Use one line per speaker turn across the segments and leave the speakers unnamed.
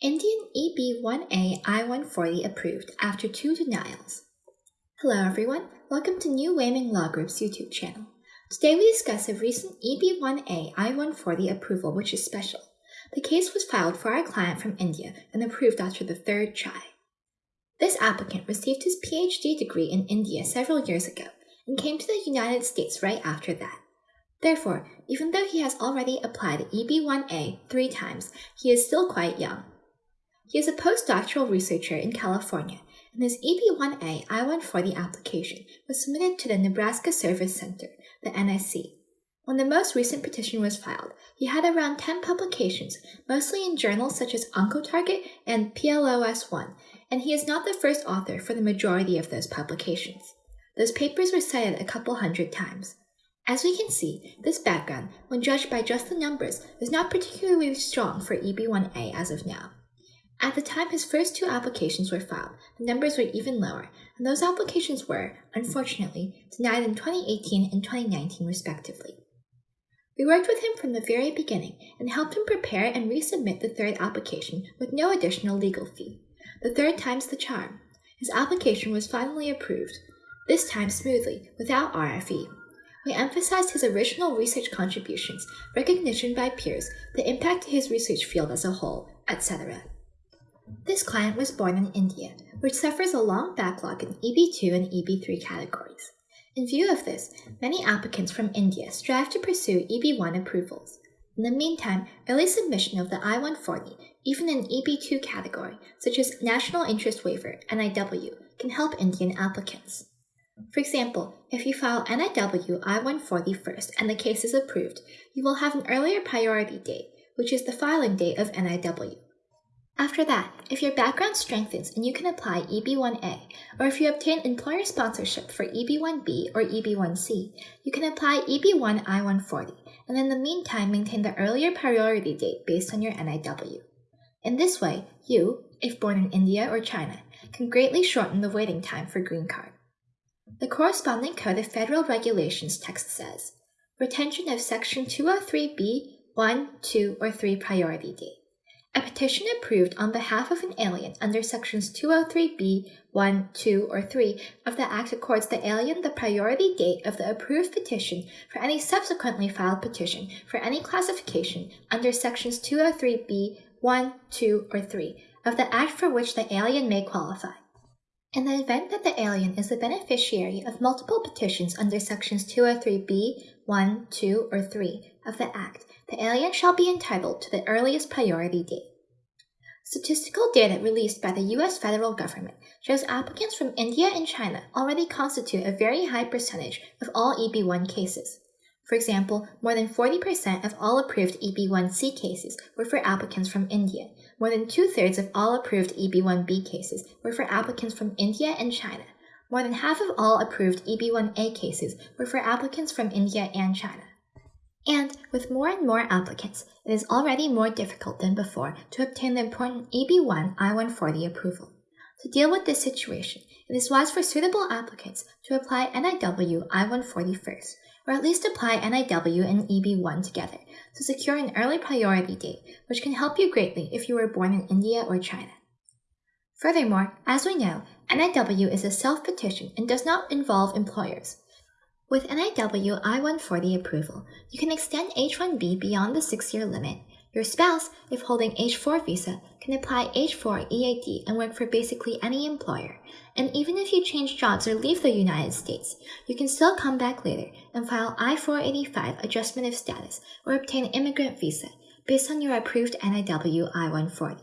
Indian EB1A I-140 approved after two denials. Hello everyone, welcome to New Wayman Law Group's YouTube channel. Today we discuss a recent EB1A I-140 approval which is special. The case was filed for our client from India and approved after the third try. This applicant received his PhD degree in India several years ago and came to the United States right after that. Therefore, even though he has already applied EB1A three times, he is still quite young. He is a postdoctoral researcher in California, and his EB1A I-140 application was submitted to the Nebraska Service Center, the NSC. When the most recent petition was filed, he had around 10 publications, mostly in journals such as Oncotarget and PLOS1, and he is not the first author for the majority of those publications. Those papers were cited a couple hundred times. As we can see, this background, when judged by just the numbers, is not particularly strong for EB1A as of now. At the time his first two applications were filed, the numbers were even lower, and those applications were, unfortunately, denied in 2018 and 2019 respectively. We worked with him from the very beginning and helped him prepare and resubmit the third application with no additional legal fee. The third time's the charm. His application was finally approved, this time smoothly, without RFE. We emphasized his original research contributions, recognition by peers, the impact to his research field as a whole, etc. This client was born in India, which suffers a long backlog in EB2 and EB3 categories. In view of this, many applicants from India strive to pursue EB1 approvals. In the meantime, early submission of the I-140, even in EB2 category, such as National Interest Waiver, NIW, can help Indian applicants. For example, if you file NIW I-140 first and the case is approved, you will have an earlier priority date, which is the filing date of NIW. After that, if your background strengthens and you can apply EB1A, or if you obtain employer sponsorship for EB1B or EB1C, you can apply EB1 I-140, and in the meantime maintain the earlier priority date based on your NIW. In this way, you, if born in India or China, can greatly shorten the waiting time for green card. The corresponding Code of Federal Regulations text says, retention of Section 203B, 1, 2, or 3 priority date. A petition approved on behalf of an alien under sections 203b, 1, 2, or 3 of the Act accords the alien the priority date of the approved petition for any subsequently filed petition for any classification under sections 203b, 1, 2, or 3 of the Act for which the alien may qualify. In the event that the alien is the beneficiary of multiple petitions under sections 203b, 1, 2, or 3 of the Act, the alien shall be entitled to the earliest priority date. Statistical data released by the U.S. federal government shows applicants from India and China already constitute a very high percentage of all EB1 cases. For example, more than 40% of all approved EB1C cases were for applicants from India. More than two-thirds of all approved EB1B cases were for applicants from India and China. More than half of all approved EB1A cases were for applicants from India and China. And with more and more applicants, it is already more difficult than before to obtain the important EB1 I-140 approval. To deal with this situation, it is wise for suitable applicants to apply NIW I-140 first, or at least apply NIW and EB1 together to secure an early priority date, which can help you greatly if you were born in India or China. Furthermore, as we know, NIW is a self-petition and does not involve employers. With NIW I-140 approval, you can extend H-1B beyond the six-year limit. Your spouse, if holding H-4 visa, can apply H-4 EAD and work for basically any employer. And even if you change jobs or leave the United States, you can still come back later and file I-485 adjustment of status or obtain immigrant visa based on your approved NIW I-140.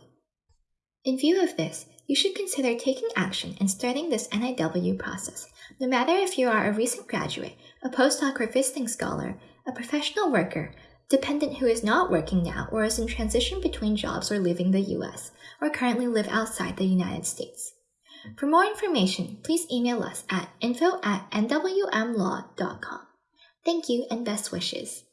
In view of this, you should consider taking action and starting this NIW process, no matter if you are a recent graduate, a postdoc or visiting scholar, a professional worker, dependent who is not working now or is in transition between jobs or leaving the US, or currently live outside the United States. For more information, please email us at info at nwmlaw.com. Thank you and best wishes.